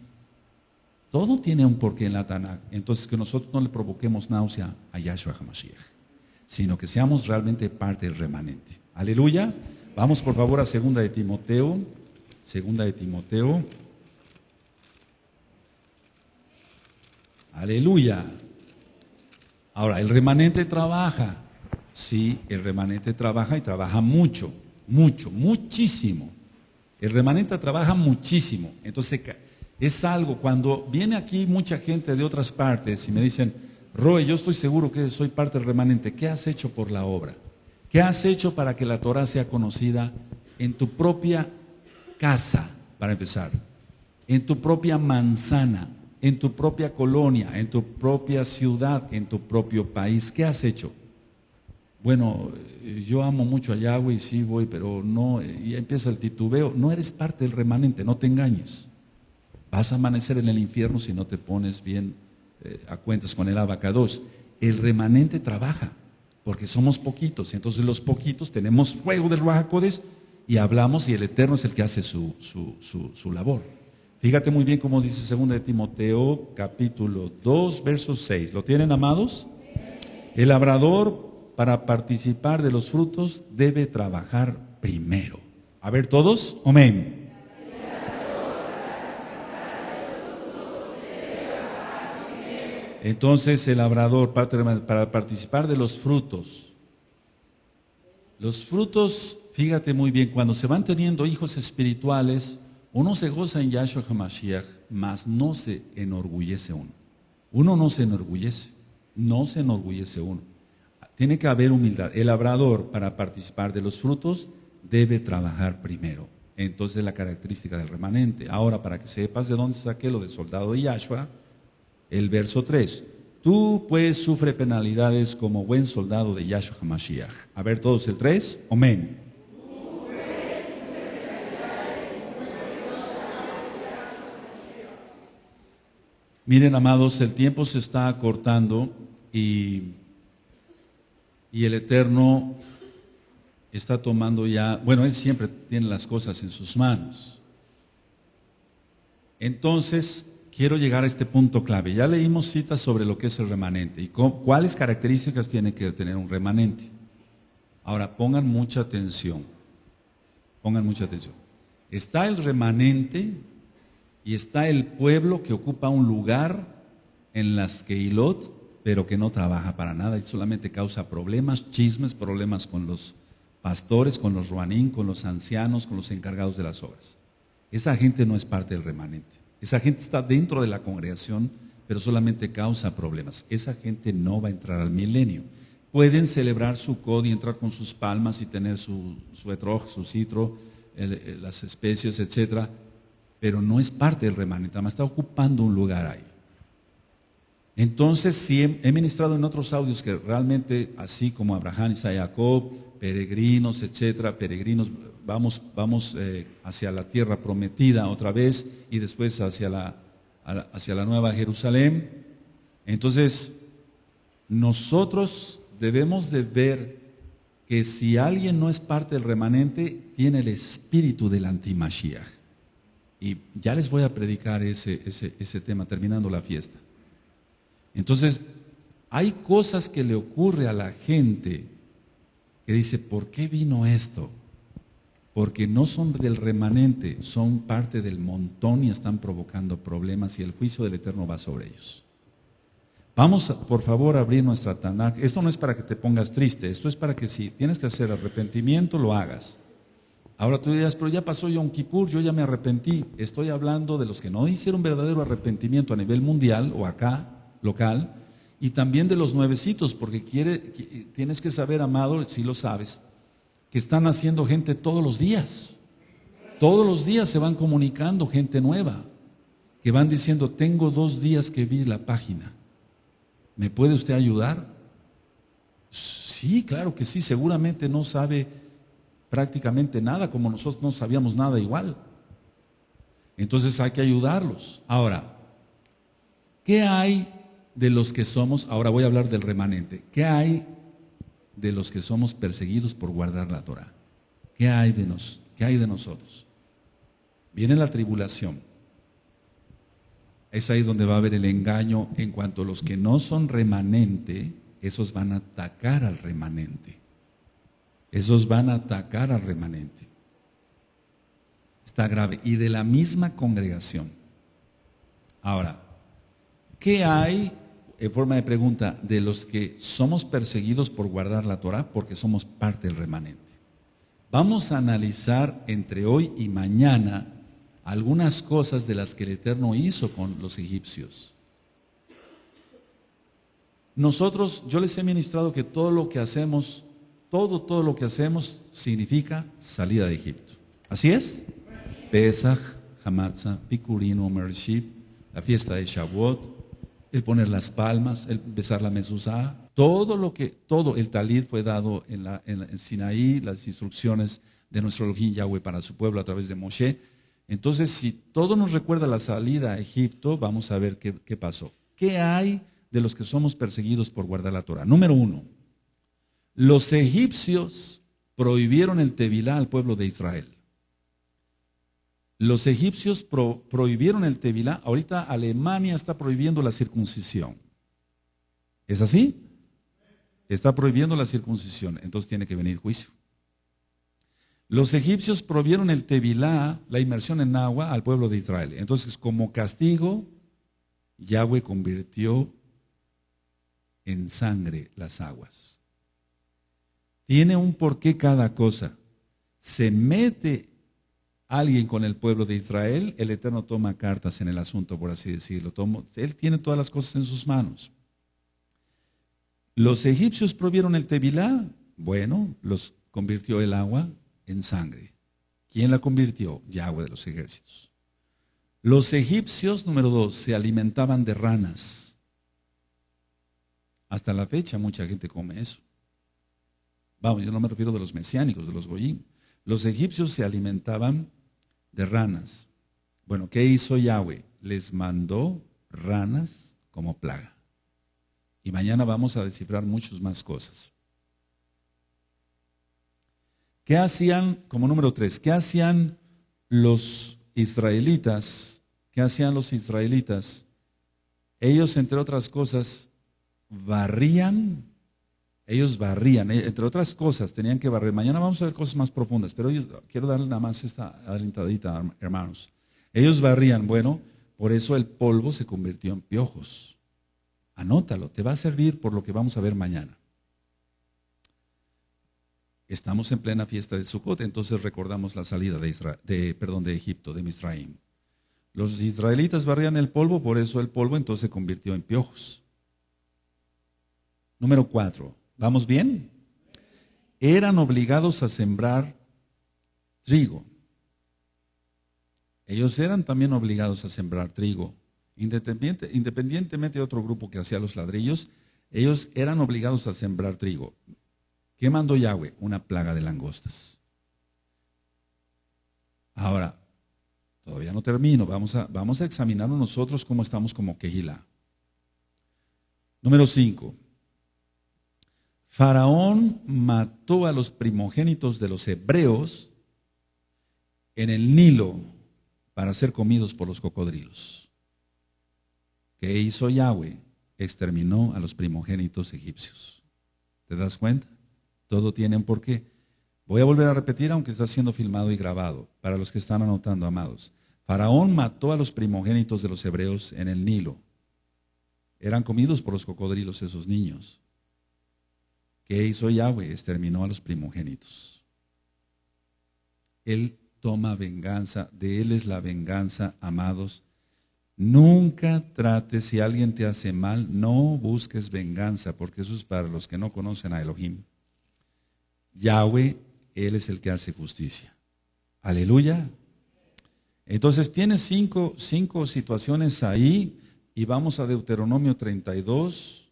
Todo tiene un porqué en la Tanakh. Entonces, que nosotros no le provoquemos náusea a Yahshua HaMashiach, sino que seamos realmente parte remanente. Aleluya. Vamos por favor a segunda de Timoteo. Segunda de Timoteo. Aleluya. Ahora, el remanente trabaja. Sí, el remanente trabaja y trabaja mucho, mucho, muchísimo. El remanente trabaja muchísimo. Entonces, es algo, cuando viene aquí mucha gente de otras partes y me dicen, Roe, yo estoy seguro que soy parte del remanente, ¿qué has hecho por la obra? ¿Qué has hecho para que la Torah sea conocida en tu propia casa, para empezar? En tu propia manzana, en tu propia colonia, en tu propia ciudad, en tu propio país. ¿Qué has hecho? Bueno, yo amo mucho a Yahweh y sí voy, pero no, y empieza el titubeo. No eres parte del remanente, no te engañes. Vas a amanecer en el infierno si no te pones bien eh, a cuentas con el abacados. El remanente trabaja, porque somos poquitos. Entonces los poquitos tenemos fuego del Ruajacodes y hablamos y el Eterno es el que hace su, su, labor. Fíjate muy bien cómo dice 2 de Timoteo capítulo 2, verso 6. ¿Lo tienen amados? El labrador para participar de los frutos debe trabajar primero. A ver todos, amén. Entonces el labrador, para participar de los frutos, los frutos, fíjate muy bien, cuando se van teniendo hijos espirituales, uno se goza en Yahshua HaMashiach, mas no se enorgullece uno. Uno no se enorgullece, no se enorgullece uno. Tiene que haber humildad. El labrador, para participar de los frutos, debe trabajar primero. Entonces la característica del remanente. Ahora, para que sepas de dónde saqué lo de soldado de Yahshua, el verso 3. Tú pues sufre penalidades como buen soldado de Yahshua HaMashiach. A ver todos el 3. Amén. Miren, amados, el tiempo se está acortando y, y el Eterno está tomando ya, bueno, Él siempre tiene las cosas en sus manos. Entonces, quiero llegar a este punto clave. Ya leímos citas sobre lo que es el remanente y cuáles características tiene que tener un remanente. Ahora, pongan mucha atención. Pongan mucha atención. Está el remanente y está el pueblo que ocupa un lugar en las Keilot, pero que no trabaja para nada y solamente causa problemas, chismes, problemas con los pastores, con los ruanín, con los ancianos, con los encargados de las obras. Esa gente no es parte del remanente. Esa gente está dentro de la congregación, pero solamente causa problemas. Esa gente no va a entrar al milenio. Pueden celebrar su cod y entrar con sus palmas y tener su, su etrog, su citro, las especies, etcétera, pero no es parte del remanente, está ocupando un lugar ahí. Entonces, sí, he, ministrado en otros audios que realmente, así como Abraham, y Jacob, peregrinos, etcétera, peregrinos, vamos, vamos eh, hacia la tierra prometida otra vez y después hacia la, hacia la nueva Jerusalén. Entonces, nosotros debemos de ver que si alguien no es parte del remanente, tiene el espíritu del antimashiach. Y ya les voy a predicar ese, ese, ese tema terminando la fiesta. Entonces, hay cosas que le ocurre a la gente que dice, ¿por qué vino esto? Porque no son del remanente, son parte del montón y están provocando problemas y el juicio del Eterno va sobre ellos. Vamos, por favor, a abrir nuestra Tanakh. Esto no es para que te pongas triste, esto es para que si tienes que hacer arrepentimiento, lo hagas. Ahora tú dirás, pero ya pasó Yom Kippur, yo ya me arrepentí. Estoy hablando de los que no hicieron verdadero arrepentimiento a nivel mundial o acá, local, y también de los nuevecitos, porque quiere, tienes que saber, amado, si lo sabes, que están haciendo gente todos los días. Todos los días se van comunicando gente nueva, que van diciendo, tengo dos días que vi la página. ¿Me puede usted ayudar? Sí, claro que sí, seguramente no sabe prácticamente nada, como nosotros no sabíamos nada igual. Entonces hay que ayudarlos. Ahora, ¿qué hay de los que somos, ahora voy a hablar del remanente, ¿qué hay de los que somos perseguidos por guardar la Torah? ¿Qué hay de, nos, qué hay de nosotros? Viene la tribulación. Es ahí donde va a haber el engaño en cuanto a los que no son remanente, esos van a atacar al remanente. Esos van a atacar al remanente. Está grave. Y de la misma congregación. Ahora, ¿qué hay, en forma de pregunta, de los que somos perseguidos por guardar la Torah porque somos parte del remanente? Vamos a analizar entre hoy y mañana algunas cosas de las que el Eterno hizo con los egipcios. Nosotros, yo les he ministrado que todo lo que hacemos, todo, todo lo que hacemos significa salida de Egipto. ¿Así es? Pesach, Hamatzah, Pikurin, Omer la fiesta de Shavuot, el poner las palmas, el besar la mezuzá, todo lo que, todo el talid fue dado en, la, en, Sinaí, las instrucciones de nuestro Elohim Yahweh para su pueblo a través de Moshe. Entonces, si todo nos recuerda la salida a Egipto, vamos a ver qué, qué pasó. ¿Qué hay de los que somos perseguidos por guardar la Torah? Número uno, los egipcios prohibieron el Tevilá al pueblo de Israel. Los egipcios prohibieron el Tevilá, ahorita Alemania está prohibiendo la circuncisión. ¿Es así? Está prohibiendo la circuncisión, entonces tiene que venir juicio. Los egipcios prohibieron el Tevilá, la inmersión en agua, al pueblo de Israel. Entonces, como castigo, Yahweh convirtió en sangre las aguas. Tiene un porqué cada cosa. Se mete alguien con el pueblo de Israel, el Eterno toma cartas en el asunto, por así decirlo. él tiene todas las cosas en sus manos. Los egipcios provieron el Tevilá, bueno, los convirtió el agua en sangre. ¿Quién la convirtió? Yahweh de los ejércitos. Los egipcios, número dos, se alimentaban de ranas. Hasta la fecha mucha gente come eso. Vamos, yo no me refiero de los mesiánicos, de los goyim. Los egipcios se alimentaban de ranas. Bueno, ¿qué hizo Yahweh? Les mandó ranas como plaga. Y mañana vamos a descifrar muchas más cosas. ¿Qué hacían, como número tres, qué hacían los israelitas? ¿Qué hacían los israelitas? Ellos, entre otras cosas, barrían ellos barrían, eh, entre otras cosas, tenían que barrer. Mañana vamos a ver cosas más profundas, pero yo quiero darle nada más esta alentadita, hermanos. Ellos barrían, bueno, por eso el polvo se convirtió en piojos. Anótalo, te va a servir por lo que vamos a ver mañana. Estamos en plena fiesta de Sukkot, entonces recordamos la salida de, de, perdón, de Egipto, de Misraim. Los israelitas barrían el polvo, por eso el polvo entonces se convirtió en piojos. Número cuatro, ¿Vamos bien? Eran obligados a sembrar trigo. Ellos eran también obligados a sembrar trigo. independientemente de otro grupo que hacía los ladrillos, ellos eran obligados a sembrar trigo. ¿Qué mandó Yahweh? Una plaga de langostas. Ahora, todavía no termino, vamos a, vamos a examinarnos nosotros cómo estamos como Kehilá. Número 5. Faraón mató a los primogénitos de los hebreos en el Nilo para ser comidos por los cocodrilos. ¿Qué hizo Yahweh? Exterminó a los primogénitos egipcios. ¿Te das cuenta? Todo tiene un porqué. Voy a volver a repetir, aunque está siendo filmado y grabado, para los que están anotando, amados. Faraón mató a los primogénitos de los hebreos en el Nilo. Eran comidos por los cocodrilos esos niños. ¿Qué hizo Yahweh? Exterminó a los primogénitos. Él toma venganza, de Él es la venganza, amados. Nunca trates, si alguien te hace mal, no busques venganza, porque eso es para los que no conocen a Elohim. Yahweh Él es el que hace justicia. Aleluya. Entonces tienes cinco, cinco situaciones ahí y vamos a Deuteronomio 32,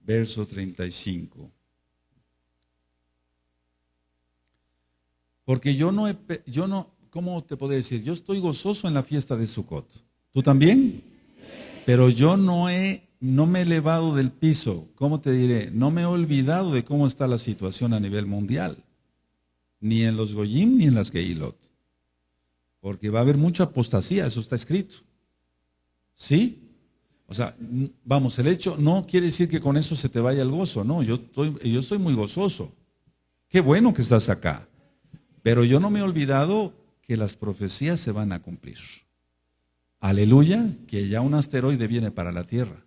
verso 35. Porque yo no, he, yo no, ¿cómo te puedo decir? Yo estoy gozoso en la fiesta de Sukkot. ¿Tú también? Pero yo no he, no me he elevado del piso. ¿Cómo te diré? No me he olvidado de cómo está la situación a nivel mundial. Ni en los Goyim ni en las Geilot. Porque va a haber mucha apostasía, eso está escrito. ¿Sí? O sea, vamos, el hecho no quiere decir que con eso se te vaya el gozo, no, yo estoy, yo estoy muy gozoso. Qué bueno que estás acá. Pero yo no me he olvidado que las profecías se van a cumplir. Aleluya, que ya un asteroide viene para la Tierra,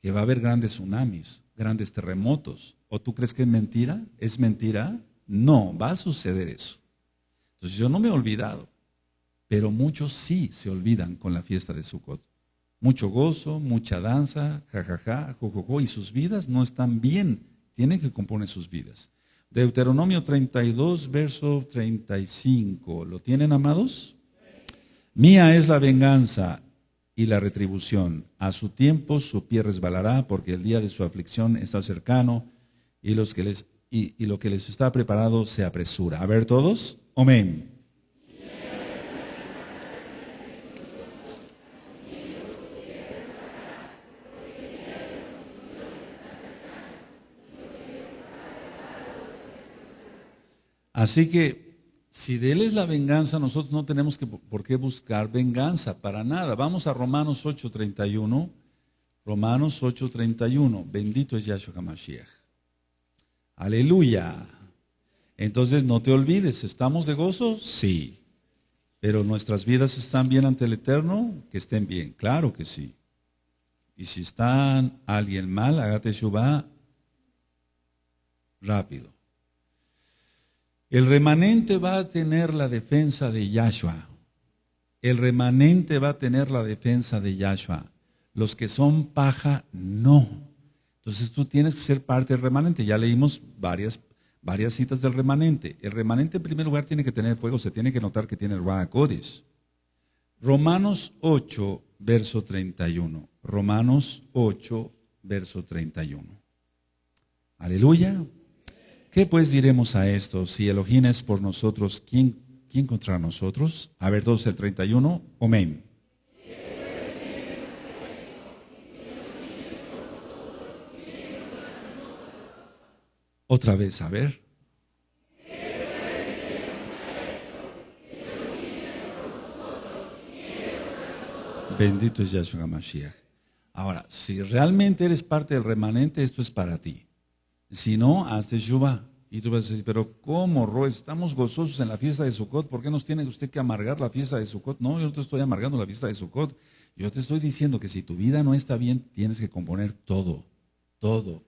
que va a haber grandes tsunamis, grandes terremotos. ¿O tú crees que es mentira? ¿Es mentira? No, va a suceder eso. Entonces yo no me he olvidado, pero muchos sí se olvidan con la fiesta de Sukkot. Mucho gozo, mucha danza, jajaja, jojojo, y sus vidas no están bien, tienen que componer sus vidas. Deuteronomio 32, verso 35. ¿Lo tienen, amados? Mía es la venganza y la retribución. A su tiempo su pie resbalará, porque el día de su aflicción está cercano y, los que les, y, lo que les está preparado se apresura. A ver todos. Amén. Así que si de Él es la venganza, nosotros no tenemos que, por qué buscar venganza, para nada. Vamos a Romanos 8:31. Romanos 8:31. Bendito es Yahshua HaMashiach. Aleluya. Entonces no te olvides, ¿estamos de gozo? Sí. Pero nuestras vidas están bien ante el Eterno, que estén bien, claro que sí. Y si está alguien mal, hágate Shubá rápido. El remanente va a tener la defensa de Yahshua. El remanente va a tener la defensa de Yahshua. Los que son paja, no. Entonces tú tienes que ser parte del remanente. Ya leímos varias, varias citas del remanente. El remanente en primer lugar tiene que tener fuego, se tiene que notar que tiene el Ruach Romanos 8, verso 31. Romanos 8, verso 31. Aleluya. ¿Qué pues diremos a esto? Si Elohim es por nosotros, ¿quién, quién contra nosotros? A ver, 12 el 31. Amén. Otra vez, a ver. Bendito es Yahshua Mashiach. Ahora, si realmente eres parte del remanente, esto es para ti. Si no, hazte Shubá. Y tú vas a decir, pero ¿cómo, Roy? Estamos gozosos en la fiesta de Sukkot. ¿Por qué nos tiene usted que amargar la fiesta de Sukkot? No, yo no te estoy amargando la fiesta de Sukkot. Yo te estoy diciendo que si tu vida no está bien, tienes que componer todo, todo,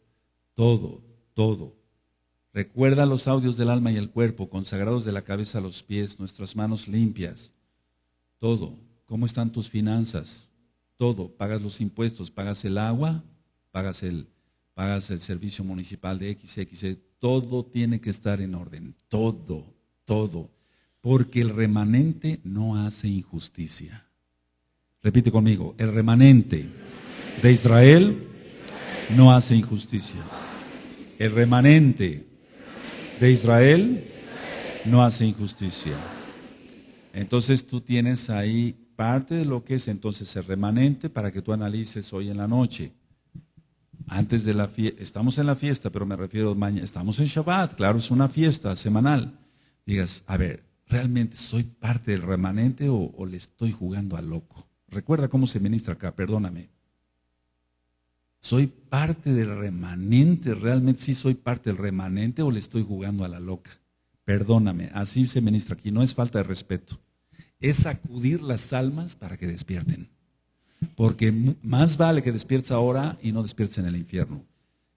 todo, todo. Recuerda los audios del alma y el cuerpo, consagrados de la cabeza a los pies, nuestras manos limpias. Todo. ¿Cómo están tus finanzas? Todo. Pagas los impuestos, pagas el agua, pagas el, pagas el servicio municipal de XX, todo tiene que estar en orden, todo, todo, porque el remanente no hace injusticia. Repite conmigo, el remanente de Israel no hace injusticia. El remanente de Israel no hace injusticia. Entonces tú tienes ahí parte de lo que es entonces el remanente para que tú analices hoy en la noche antes de la fiesta, estamos en la fiesta, pero me refiero mañana, estamos en Shabbat, claro, es una fiesta semanal. Digas, a ver, ¿realmente soy parte del remanente o, le estoy jugando al loco? Recuerda cómo se ministra acá, perdóname. ¿Soy parte del remanente? ¿Realmente sí soy parte del remanente o le estoy jugando a la loca? Perdóname, así se ministra aquí, no es falta de respeto. Es sacudir las almas para que despierten. Porque más vale que despiertes ahora y no despiertes en el infierno.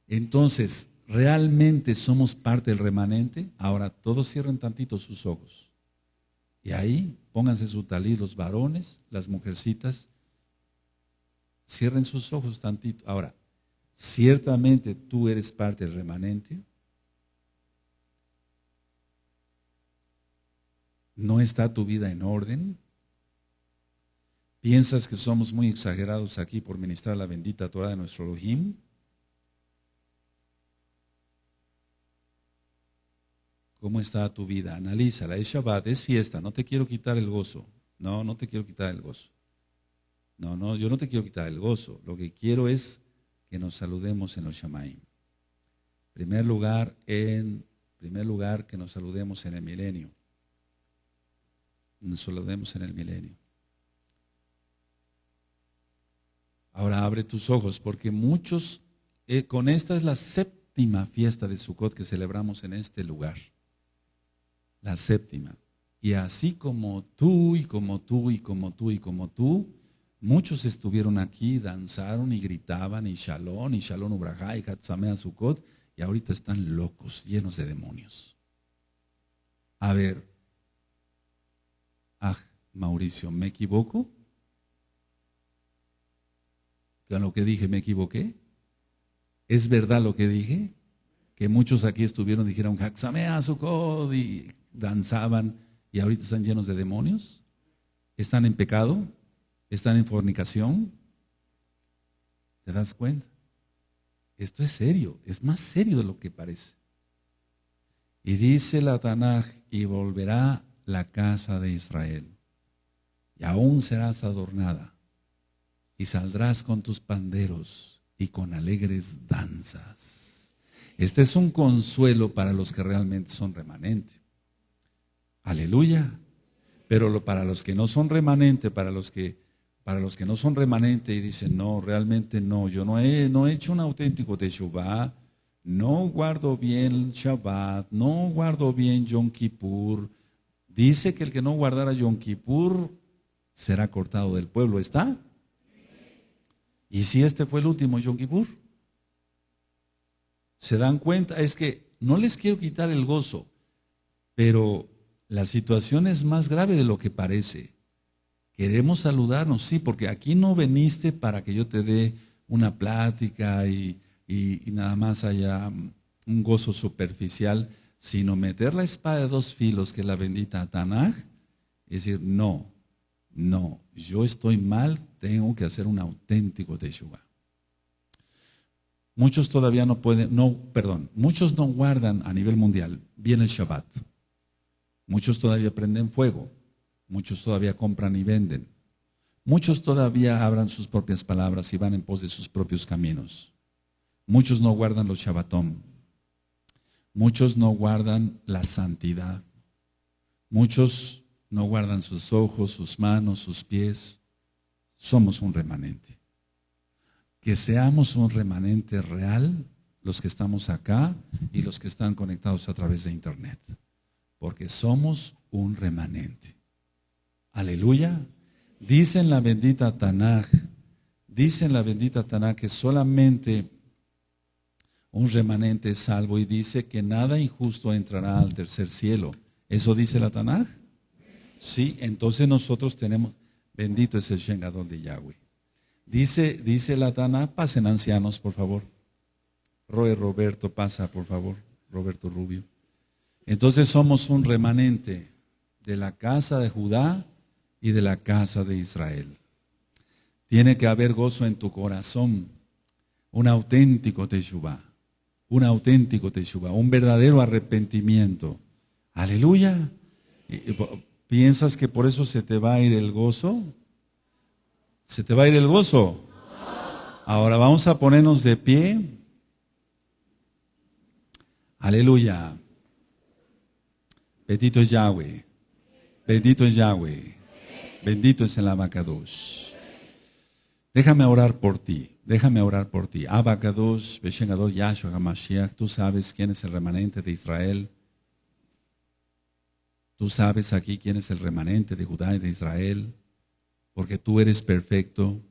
Entonces, ¿realmente somos parte del remanente? Ahora, todos cierren tantito sus ojos. Y ahí, pónganse su talí los varones, las mujercitas. Cierren sus ojos tantito. Ahora, ¿ciertamente tú eres parte del remanente? ¿No está tu vida en orden? ¿Piensas que somos muy exagerados aquí por ministrar la bendita Torah de nuestro Elohim? ¿Cómo está tu vida? Analízala. Es Shabbat, es fiesta. No te quiero quitar el gozo. No, no te quiero quitar el gozo. No, no, yo no te quiero quitar el gozo. Lo que quiero es que nos saludemos en los Shamaim. Primer lugar, en primer lugar, que nos saludemos en el milenio. Nos saludemos en el milenio. Ahora abre tus ojos, porque muchos, eh, con esta es la séptima fiesta de Sukkot que celebramos en este lugar. La séptima. Y así como tú y como tú y como tú y como tú, muchos estuvieron aquí, danzaron y gritaban y shalom y shalom ubrajá y hatsamea Sukkot y ahorita están locos, llenos de demonios. A ver, ah, Mauricio, ¿me equivoco? ¿Con lo que dije me equivoqué? ¿Es verdad lo que dije? Que muchos aquí estuvieron, dijeron, Haxamea Sukkot y danzaban y ahorita están llenos de demonios? ¿Están en pecado? ¿Están en fornicación? ¿Te das cuenta? Esto es serio, es más serio de lo que parece. Y dice la Tanaj, y volverá la casa de Israel, y aún serás adornada, y saldrás con tus panderos y con alegres danzas. Este es un consuelo para los que realmente son remanentes. Aleluya. Pero para los que no son remanente, para los que para los que no son remanente y dicen, no, realmente no, yo no he, no he hecho un auténtico Teshuvah, no guardo bien Shabbat, no guardo bien Yom Kippur. Dice que el que no guardara Yom Kippur será cortado del pueblo, ¿está? ¿Y si este fue el último Yom Kippur? ¿Se dan cuenta? Es que no les quiero quitar el gozo, pero la situación es más grave de lo que parece. Queremos saludarnos, sí, porque aquí no veniste para que yo te dé una plática y, nada más haya un gozo superficial, sino meter la espada de dos filos que es la bendita Tanaj y decir, no, no, yo estoy mal, tengo que hacer un auténtico Teshuvah. Muchos todavía no pueden, no, perdón, muchos no guardan a nivel mundial bien el Shabbat. Muchos todavía prenden fuego, muchos todavía compran y venden, muchos todavía abran sus propias palabras y van en pos de sus propios caminos. Muchos no guardan los Shabbatón, muchos no guardan la santidad, muchos no guardan sus ojos, sus manos, sus pies. Somos un remanente. Que seamos un remanente real los que estamos acá y los que están conectados a través de Internet porque somos un remanente. Aleluya. Dice en la bendita Tanaj, dice en la bendita Tanaj que solamente un remanente es salvo y dice que nada injusto entrará al tercer cielo. ¿Eso dice la Tanaj? Sí, entonces nosotros tenemos, bendito es el Shengador de Yahweh. Dice, dice la pasen ancianos, por favor. Roy Roberto, pasa, por favor. Roberto Rubio. Entonces somos un remanente de la casa de Judá y de la casa de Israel. Tiene que haber gozo en tu corazón, un auténtico Teshuvah, un auténtico Teshuvah, un verdadero arrepentimiento. Aleluya. ¿Piensas que por eso se te va a ir el gozo? ¿Se te va a ir el gozo? Ahora vamos a ponernos de pie. Aleluya. Bendito es Yahweh. Bendito es Yahweh. Bendito es el Abacados. Déjame orar por ti. Déjame orar por ti. Abacados, Beshengador Yahshua HaMashiach. Tú sabes quién es el remanente de Israel. Tú sabes aquí quién es el remanente de Judá y de Israel. Porque tú eres perfecto.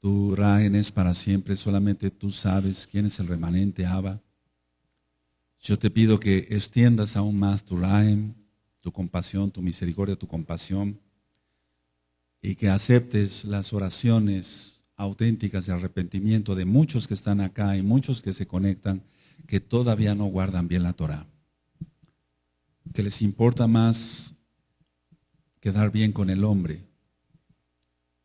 Tu reino es para siempre. Solamente tú sabes quién es el remanente Abba. Yo te pido que extiendas aún más tu raim, tu compasión, tu misericordia, tu compasión, y que aceptes las oraciones auténticas de arrepentimiento de muchos que están acá y muchos que se conectan que todavía no guardan bien la Torah. Que les importa más quedar bien con el hombre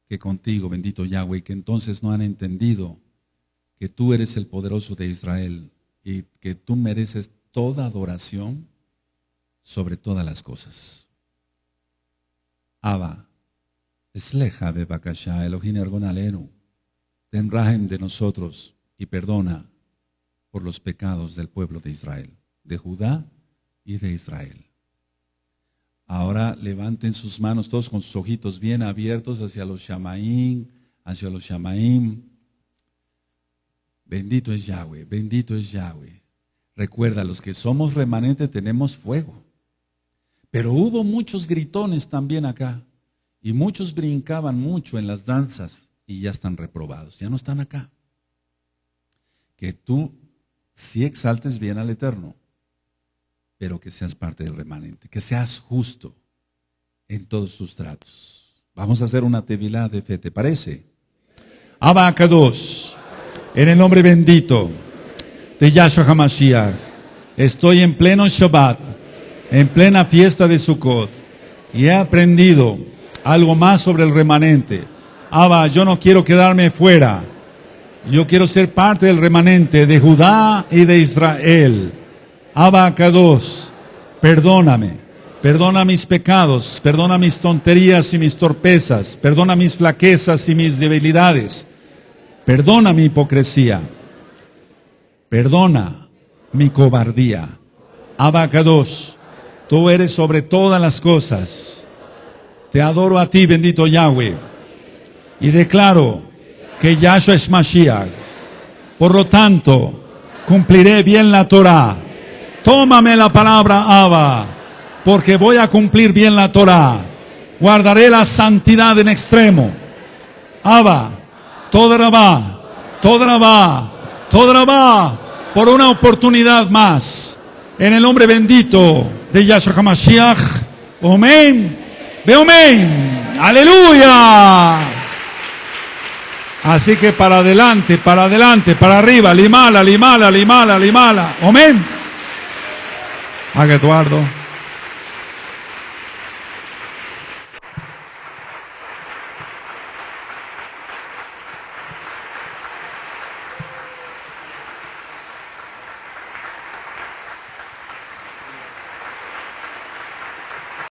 que contigo, bendito Yahweh, que entonces no han entendido que tú eres el poderoso de Israel y que tú mereces toda adoración sobre todas las cosas. Abba, esleja bebakasha, Elohim ergonalenu, ten rahem de nosotros y perdona por los pecados del pueblo de Israel, de Judá y de Israel. Ahora levanten sus manos todos con sus ojitos bien abiertos hacia los Shamaim, hacia los Shamaim. Bendito es Yahweh, bendito es Yahweh. Recuerda, los que somos remanente tenemos fuego. Pero hubo muchos gritones también acá. Y muchos brincaban mucho en las danzas y ya están reprobados, ya no están acá. Que tú sí exaltes bien al Eterno, pero que seas parte del remanente, que seas justo en todos tus tratos. Vamos a hacer una tevilá de fe, ¿te parece? Abacados, en el nombre bendito de Yahshua HaMashiach, estoy en pleno Shabbat, en plena fiesta de Sukkot, y he aprendido algo más sobre el remanente. Abba, yo no quiero quedarme fuera. Yo quiero ser parte del remanente de Judá y de Israel. Abba Kadosh, perdóname. Perdona mis pecados, perdona mis tonterías y mis torpezas, perdona mis flaquezas y mis debilidades, perdona mi hipocresía, perdona mi cobardía. Abba Kadosh, tú eres sobre todas las cosas. Te adoro a ti, bendito Yahweh, y declaro que Yahshua es Mashiach. Por lo tanto, cumpliré bien la Torah. Tómame la palabra Abba, porque voy a cumplir bien la Torah. Guardaré la santidad en extremo. Abba, toda Rabá, toda Rabá, toda Rabá, por una oportunidad más. En el nombre bendito de Yahshua HaMashiach. Amén. Ve amén. Aleluya. Así que para adelante, para adelante, para arriba, limala, limala, limala, limala. Amén. Haga Eduardo.